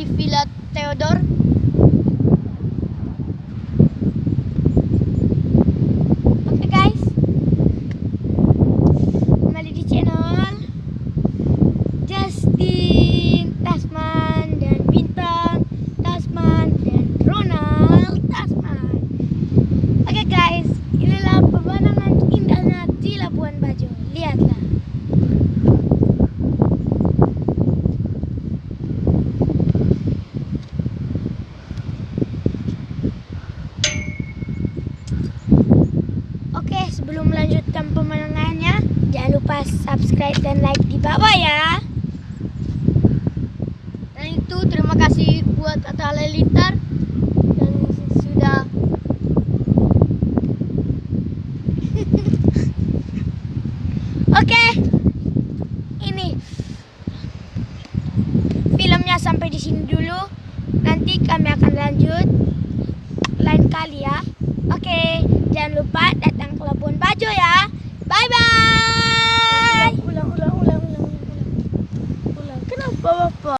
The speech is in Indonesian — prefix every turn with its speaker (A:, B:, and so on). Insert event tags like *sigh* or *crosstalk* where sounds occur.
A: di Villa Theodore
B: Oke okay guys. Kembali di channel Justin Tasman dan Bintang Tasman dan Ronald Tasman. Oke okay guys. Inilah pemandangan indahnya di Labuan Bajo. Lihatlah. Sebelum melanjutkan pemenangannya, jangan lupa subscribe dan like di bawah ya.
A: Dan itu terima kasih buat Atta Halilintar yang sudah *laughs*
B: Oke, ini filmnya sampai di sini dulu. Nanti kami akan lanjut lain kali ya. Oke, jangan lupa datang ke Labuan Bajo ya. Bye bye.
A: ulang ulang ulang ulang ulang. Ulang. Kenapa Bapak?